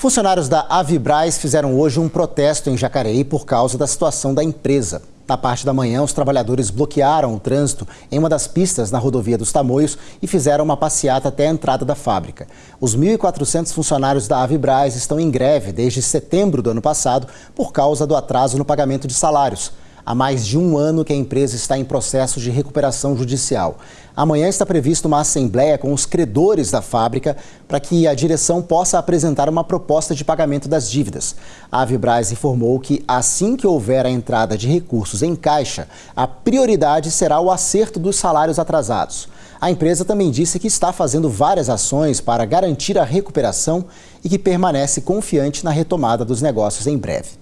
Funcionários da Avibraz fizeram hoje um protesto em Jacareí por causa da situação da empresa. Na parte da manhã, os trabalhadores bloquearam o trânsito em uma das pistas na rodovia dos Tamoios e fizeram uma passeata até a entrada da fábrica. Os 1.400 funcionários da Avibraz estão em greve desde setembro do ano passado por causa do atraso no pagamento de salários. Há mais de um ano que a empresa está em processo de recuperação judicial. Amanhã está prevista uma assembleia com os credores da fábrica para que a direção possa apresentar uma proposta de pagamento das dívidas. A Avibraz informou que assim que houver a entrada de recursos em caixa, a prioridade será o acerto dos salários atrasados. A empresa também disse que está fazendo várias ações para garantir a recuperação e que permanece confiante na retomada dos negócios em breve.